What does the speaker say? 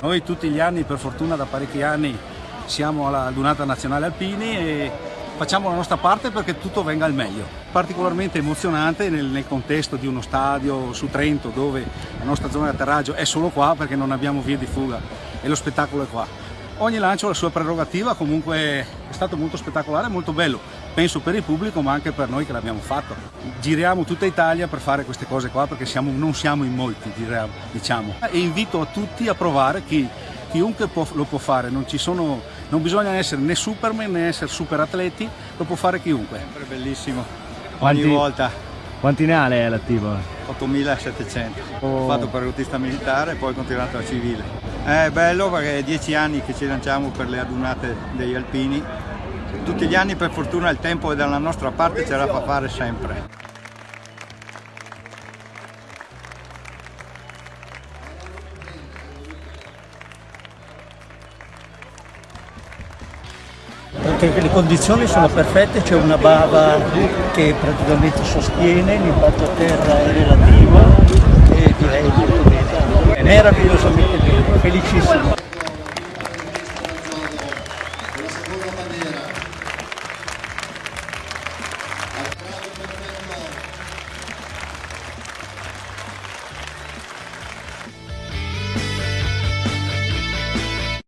Noi tutti gli anni, per fortuna da parecchi anni, siamo alla Dunata Nazionale Alpini e facciamo la nostra parte perché tutto venga al meglio. Particolarmente emozionante nel, nel, contesto di uno stadio su Trento dove la nostra zona di atterraggio è solo qua perché non abbiamo via di fuga e lo spettacolo è qua. Ogni lancio ha la sua prerogativa, comunque è stato molto spettacolare, molto bello, penso per il pubblico ma anche per noi che l'abbiamo fatto. Giriamo tutta Italia per fare queste cose qua perché siamo, non siamo in molti, diciamo. E invito a tutti a provare chi chiunque può, lo può fare, non, sono, non, bisogna essere né superman né essere super atleti, lo può fare chiunque. Sempre bellissimo, quanti, ogni volta. Quanti ne ha lei all'attivo? 8700, oh. ho fatto paracadutista militare e poi ho continuato la civile. È bello perché è dieci anni che ci lanciamo per le adunate degli alpini, tutti gli anni per fortuna il tempo è dalla nostra parte ce la fa fare sempre. le condizioni sono perfette, c'è una bava che praticamente sostiene, l'impatto a terra è relativo e direi molto bene, meravigliosamente bene, felicissimo.